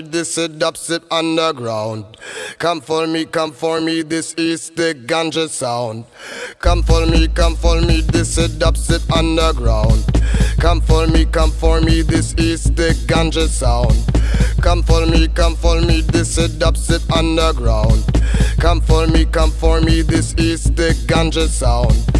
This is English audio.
this is dubstep underground. Come for me, come for me, this is the ganja sound. Come for me, come for me, this is dubstep underground. Come for me, come for me, this is the ganja sound. Come for me, come for me, this is dubstep underground. Come for me, come for me, this is the ganja sound.